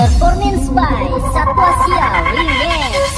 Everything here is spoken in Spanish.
Performance by Satwa Sial